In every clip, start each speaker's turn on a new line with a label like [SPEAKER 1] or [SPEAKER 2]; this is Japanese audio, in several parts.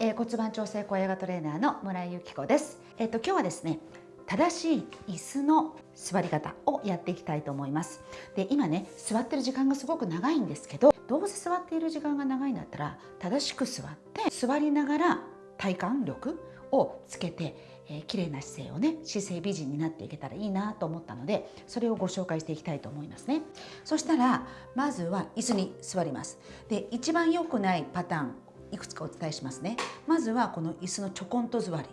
[SPEAKER 1] えー、骨盤調整小ヨガトレーナーの村井由紀子です。えっ、ー、と今日はですね、正しい椅子の座り方をやっていきたいと思います。で、今ね、座ってる時間がすごく長いんですけど、どうせ座っている時間が長いんだったら、正しく座って座りながら体幹力をつけて、えー、綺麗な姿勢をね姿勢美人になっていけたらいいなと思ったのでそれをご紹介していきたいと思いますねそしたらまずは椅子に座りますで一番良くないパターンいくつかお伝えしますね。まずはこの椅子のちょこんと座り。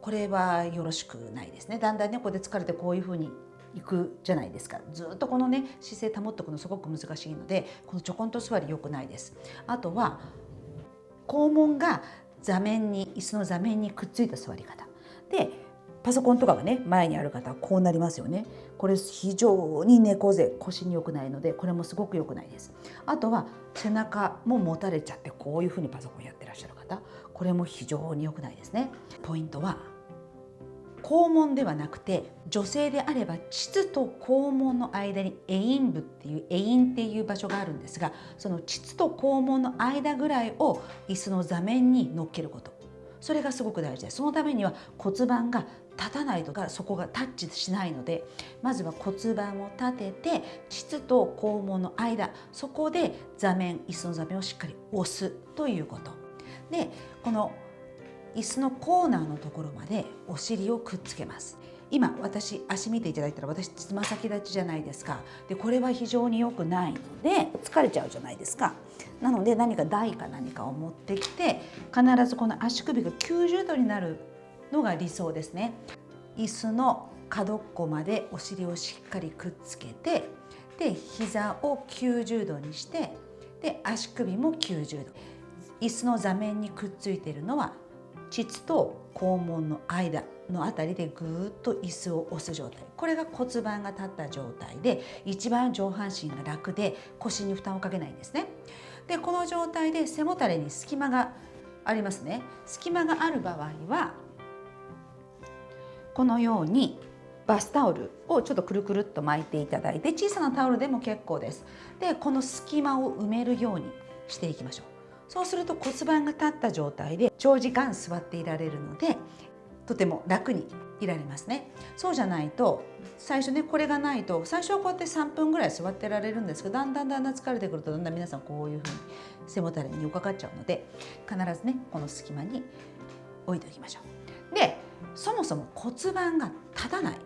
[SPEAKER 1] これはよろしくないですね。だんだんねここで疲れてこういう風にいくじゃないですか。ずっとこのね姿勢保っておくのすごく難しいのでこのちょこんと座り良くないです。あとは肛門が座面に椅子の座面にくっついた座り方。でパソコンとかがね前にある方はこうなりますよね。これ非常に猫背腰に良くないのでこれもすごく良くないです。あとは背中も持たれちゃってこういうふうにパソコンやってらっしゃる方これも非常に良くないですね。ポイントは肛門ではなくて女性であれば膣と肛門の間にエイン部っていうエインっていう場所があるんですがその膣と肛門の間ぐらいを椅子の座面に乗っけること。それがすごく大事ですそのためには骨盤が立たないとかそこがタッチしないのでまずは骨盤を立てて膣と肛門の間そこで座面椅子の座面をしっかり押すということ。でこの椅子のコーナーのところまでお尻をくっつけます。今私足見ていただいたら私つま先立ちじゃないですか。でこれは非常に良くない。ので疲れちゃうじゃないですか。なので何か台か何かを持ってきて必ずこの足首が90度になるのが理想ですね。椅子の角っこまでお尻をしっかりくっつけてで膝を90度にしてで足首も90度。椅子の座面にくっついているのは膣と肛門の間のあたりでぐっと椅子を押す状態。これが骨盤が立った状態で一番上半身が楽で腰に負担をかけないんですね。でこの状態で背もたれに隙間がありますね。隙間がある場合はこのようにバスタオルをちょっとくるくるっと巻いていただいて小さなタオルでも結構です。でこの隙間を埋めるようにしていきましょう。そうすると骨盤が立った状態で長時間座っていられるのでとても楽にいられますねそうじゃないと最初ねこれがないと最初はこうやって3分ぐらい座ってられるんですけどだんだんだんだん疲れてくるとだんだん皆さんこういうふうに背もたれに寄かかっちゃうので必ずねこの隙間に置いておきましょう。でそもそも骨盤が立たない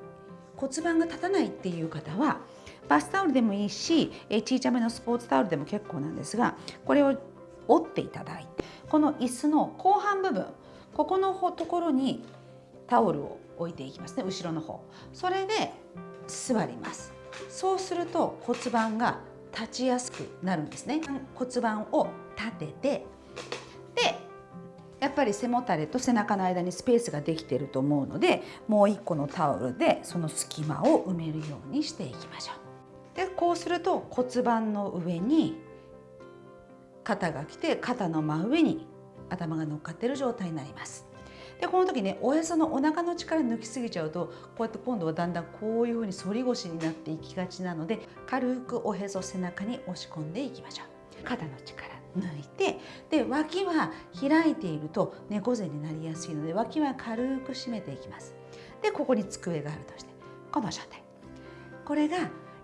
[SPEAKER 1] 骨盤が立たないっていう方はバスタオルでもいいし小さめのスポーツタオルでも結構なんですがこれを折っていただいてこの椅子の後半部分ここのところにタオルを置いていきますね後ろの方。それで座ります。そうすると骨盤が立ちやすくなるんですね。骨盤を立ててでやっぱり背もたれと背中の間にスペースができていると思うのでもう一個のタオルでその隙間を埋めるようにしていきましょう。でこうすると骨盤の上に肩が来て肩の真上に頭が乗っかってる状態になります。でこの時ねおへそのお腹の力抜きすぎちゃうとこうやって今度はだんだんこういうふうに反り腰になっていきがちなので軽くおへそ背中に押し込んでいきましょう。肩の力抜いてで脇は開いていると猫背になりやすいので脇は軽く締めていきます。でここに机があるとしてこの状態これが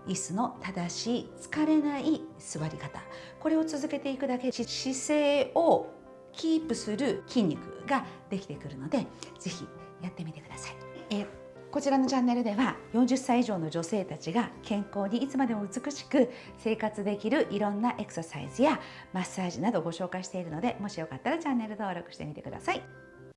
[SPEAKER 1] 椅子の正しい疲れない座り方これを続けていくだけで姿勢をキープする筋肉ができてくるので是非やってみてください。えこちらのチャンネルでは40歳以上の女性たちが健康にいつまでも美しく生活できるいろんなエクササイズやマッサージなどご紹介しているのでもしよかったらチャンネル登録してみてください。